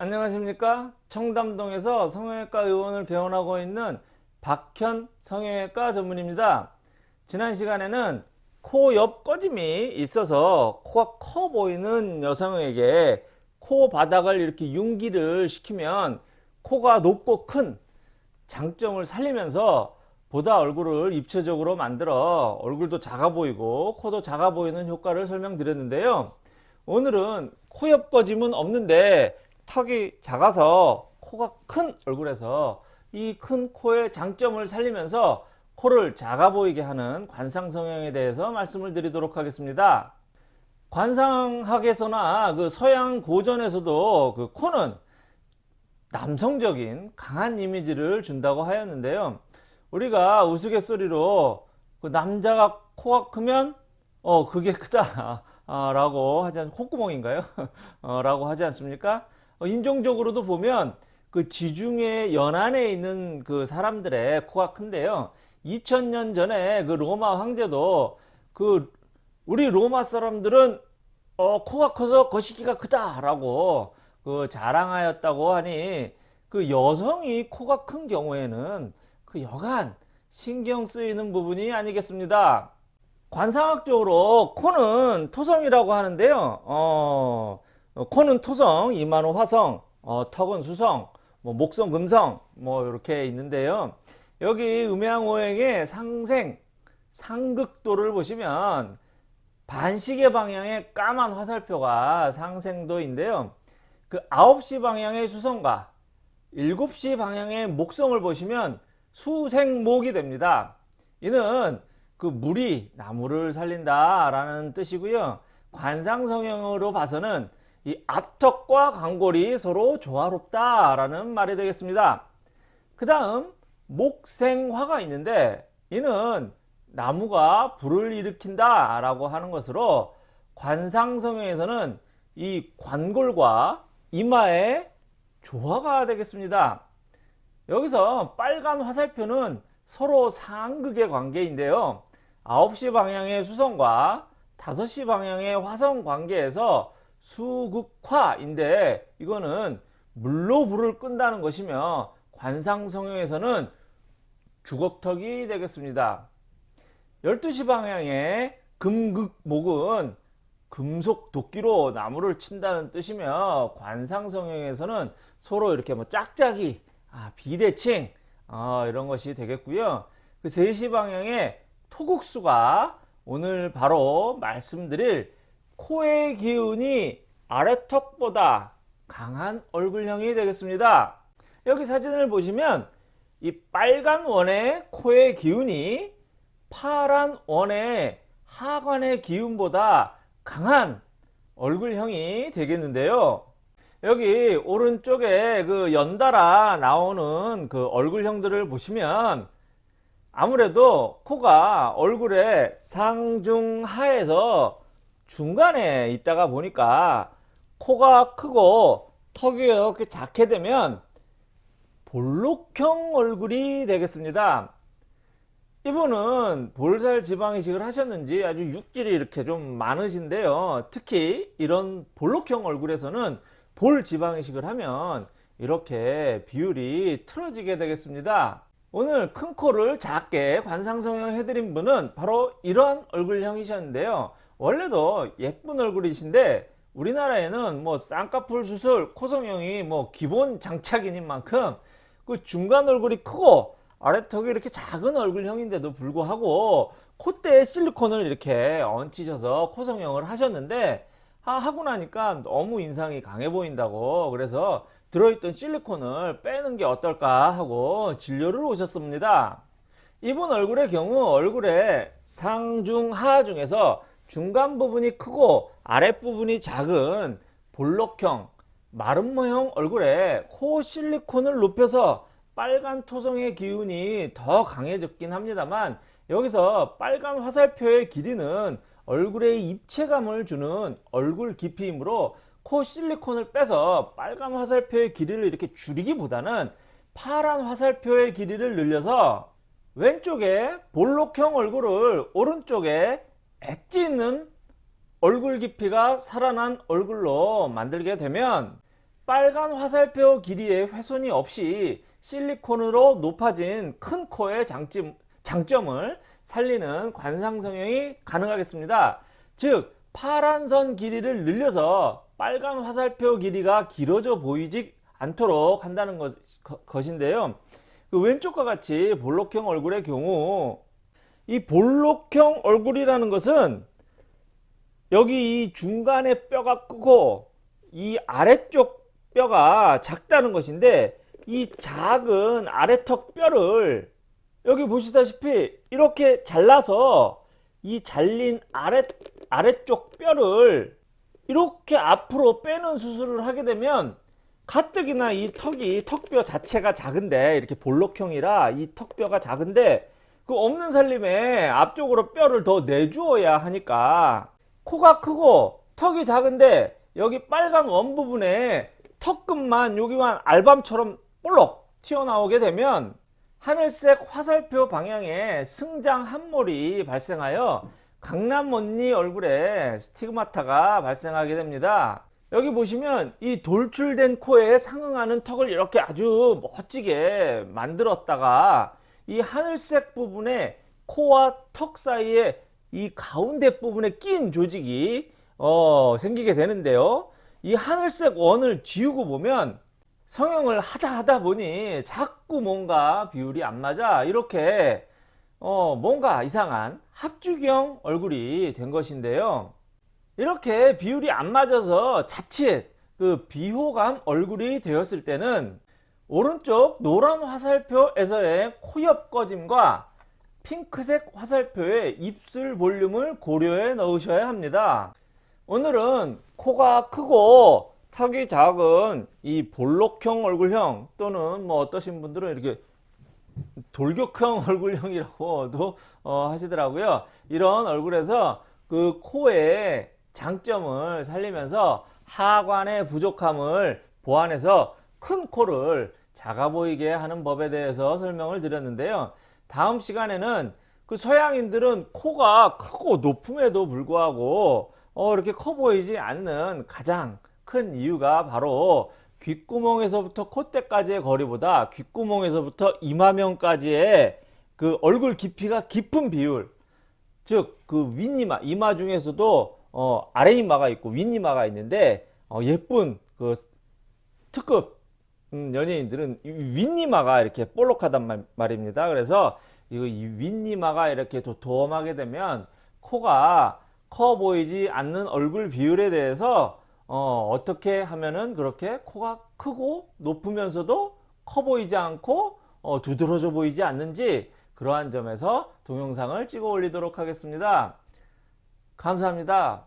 안녕하십니까? 청담동에서 성형외과 의원을 개원하고 있는 박현 성형외과 전문입니다. 지난 시간에는 코 옆 꺼짐이 있어서 코가 커 보이는 여성에게 코 바닥을 이렇게 융기를 시키면 코가 높고 큰 장점을 살리면서 보다 얼굴을 입체적으로 만들어 얼굴도 작아 보이고 코도 작아 보이는 효과를 설명드렸는데요. 오늘은 코 옆 꺼짐은 없는데 턱이 작아서 코가 큰 얼굴에서 이 큰 코의 장점을 살리면서 코를 작아 보이게 하는 관상 성형에 대해서 말씀을 드리도록 하겠습니다. 관상학에서나 그 서양 고전에서도 그 코는 남성적인 강한 이미지를 준다고 하였는데요. 우리가 우스갯소리로 그 남자가 코가 크면 어 그게 크다 라고 하지 않 콧구멍인가요? 어, 라고 하지 않습니까? 어, 인종적으로도 보면 그 지중해 연안에 있는 그 사람들의 코가 큰데요. 2000년 전에 그 로마 황제도 그 우리 로마 사람들은 어, 코가 커서 거시기가 크다라고 그 자랑하였다고 하니 그 여성이 코가 큰 경우에는 그 여간 신경 쓰이는 부분이 아니겠습니다. 관상학적으로 코는 토성이라고 하는데요. 어, 어, 코는 토성, 이마는 화성, 어, 턱은 수성, 뭐 목성, 금성 뭐 이렇게 있는데요. 여기 음양오행의 상생, 상극도를 보시면 반시계 방향의 까만 화살표가 상생도인데요. 그 9시 방향의 수성과 7시 방향의 목성을 보시면 수생목이 됩니다. 이는 그 물이 나무를 살린다 라는 뜻이고요. 관상성형으로 봐서는 이 앞턱과 광골이 서로 조화롭다라는 말이 되겠습니다. 그 다음 목생화가 있는데 이는 나무가 불을 일으킨다 라고 하는 것으로 관상성에서는 이 관골과 이마의 조화가 되겠습니다. 여기서 빨간 화살표는 서로 상극의 관계인데요. 9시 방향의 수성과 5시 방향의 화성 관계에서 수극화인데 이거는 물로 불을 끈다는 것이며 관상성형에서는 주걱턱이 되겠습니다. 12시 방향의 금극목은 금속 도끼로 나무를 친다는 뜻이며 관상성형에서는 서로 이렇게 뭐 짝짝이 아, 비대칭 어, 이런 것이 되겠고요. 그 3시 방향의 토국수가 오늘 바로 말씀드릴 코의 기운이 아래턱보다 강한 얼굴형이 되겠습니다. 여기 사진을 보시면 이 빨간 원의 코의 기운이 파란 원의 하관의 기운보다 강한 얼굴형이 되겠는데요. 여기 오른쪽에 그 연달아 나오는 그 얼굴형들을 보시면 아무래도 코가 얼굴의 상중하에서 중간에 있다가 보니까 코가 크고 턱이 이렇게 작게 되면 볼록형 얼굴이 되겠습니다. 이분은 볼살 지방 이식을 하셨는지 아주 육질이 이렇게 좀 많으신데요. 특히 이런 볼록형 얼굴에서는 볼 지방 이식을 하면 이렇게 비율이 틀어지게 되겠습니다. 오늘 큰 코를 작게 관상성형 해드린 분은 바로 이런 얼굴형이셨는데요. 원래도 예쁜 얼굴이신데 우리나라에는 뭐 쌍꺼풀 수술 코성형이 뭐 기본 장착인 만큼 그 중간 얼굴이 크고 아래턱이 이렇게 작은 얼굴형인데도 불구하고 콧대에 실리콘을 이렇게 얹히셔서 코성형을 하셨는데 하 고 나니까 너무 인상이 강해 보인다고 그래서 들어있던 실리콘을 빼는 게 어떨까 하고 진료를 오셨습니다. 이분 얼굴의 경우 얼굴의 상중하 중에서 중간 부분이 크고 아랫부분이 작은 볼록형 마른 모형 얼굴에 코 실리콘을 높여서 빨간 토성의 기운이 더 강해졌긴 합니다만 여기서 빨간 화살표의 길이는 얼굴에 입체감을 주는 얼굴 깊이이므로 코 실리콘을 빼서 빨간 화살표의 길이를 이렇게 줄이기보다는 파란 화살표의 길이를 늘려서 왼쪽에 볼록형 얼굴을 오른쪽에 엣지 있는 얼굴 깊이가 살아난 얼굴로 만들게 되면 빨간 화살표 길이의 훼손이 없이 실리콘으로 높아진 큰 코의 장점, 장점을 살리는 관상 성형이 가능하겠습니다. 즉 파란 선 길이를 늘려서 빨간 화살표 길이가 길어져 보이지 않도록 한다는 것, 것인데요. 그 왼쪽과 같이 볼록형 얼굴의 경우 이 볼록형 얼굴이라는 것은 여기 이 중간에 뼈가 크고 이 아래쪽 뼈가 작다는 것인데 이 작은 아래턱 뼈를 여기 보시다시피 이렇게 잘라서 이 잘린 아래, 아래쪽 뼈를 이렇게 앞으로 빼는 수술을 하게 되면 가뜩이나 이 턱이 턱뼈 자체가 작은데 이렇게 볼록형이라 이 턱뼈가 작은데 그 없는 살림에 앞쪽으로 뼈를 더 내주어야 하니까 코가 크고 턱이 작은데 여기 빨간 원 부분에 턱끝만 여기만 알밤처럼 볼록 튀어나오게 되면 하늘색 화살표 방향에 승장 함몰이 발생하여 강남 언니 얼굴에 스티그마타가 발생하게 됩니다. 여기 보시면 이 돌출된 코에 상응하는 턱을 이렇게 아주 멋지게 만들었다가 이 하늘색 부분에 코와 턱 사이에 이 가운데 부분에 낀 조직이 어, 생기게 되는데요. 이 하늘색 원을 지우고 보면 성형을 하다 하다 보니 자꾸 뭔가 비율이 안 맞아 이렇게 어, 뭔가 이상한 합주경 얼굴이 된 것인데요. 이렇게 비율이 안 맞아서 자칫 그 비호감 얼굴이 되었을 때는 오른쪽 노란 화살표에서의 코옆 꺼짐과 핑크색 화살표의 입술 볼륨을 고려해 넣으셔야 합니다. 오늘은 코가 크고 턱이 작은 이 볼록형 얼굴형 또는 뭐 어떠신 분들은 이렇게 돌격형 얼굴형이라고도 어, 하시더라고요. 이런 얼굴에서 그 코의 장점을 살리면서 하관의 부족함을 보완해서 큰 코를 작아 보이게 하는 법에 대해서 설명을 드렸는데요. 다음 시간에는 그 서양인들은 코가 크고 높음에도 불구하고 어, 이렇게 커 보이지 않는 가장 큰 이유가 바로 귓구멍에서부터 콧대까지의 거리보다 귓구멍에서부터 이마면까지의 그 얼굴 깊이가 깊은 비율 즉 그 윗이마 이마 중에서도 어, 아래이마가 있고 윗이마가 있는데 어, 예쁜 그 특급 음, 연예인들은 윗니마가 이렇게 볼록하단 말, 말입니다. 그래서 이 윗니마가 이렇게 도톰하게 되면 코가 커 보이지 않는 얼굴 비율에 대해서 어, 어떻게 하면은 그렇게 코가 크고 높으면서도 커 보이지 않고 어, 두드러져 보이지 않는지 그러한 점에서 동영상을 찍어 올리도록 하겠습니다. 감사합니다.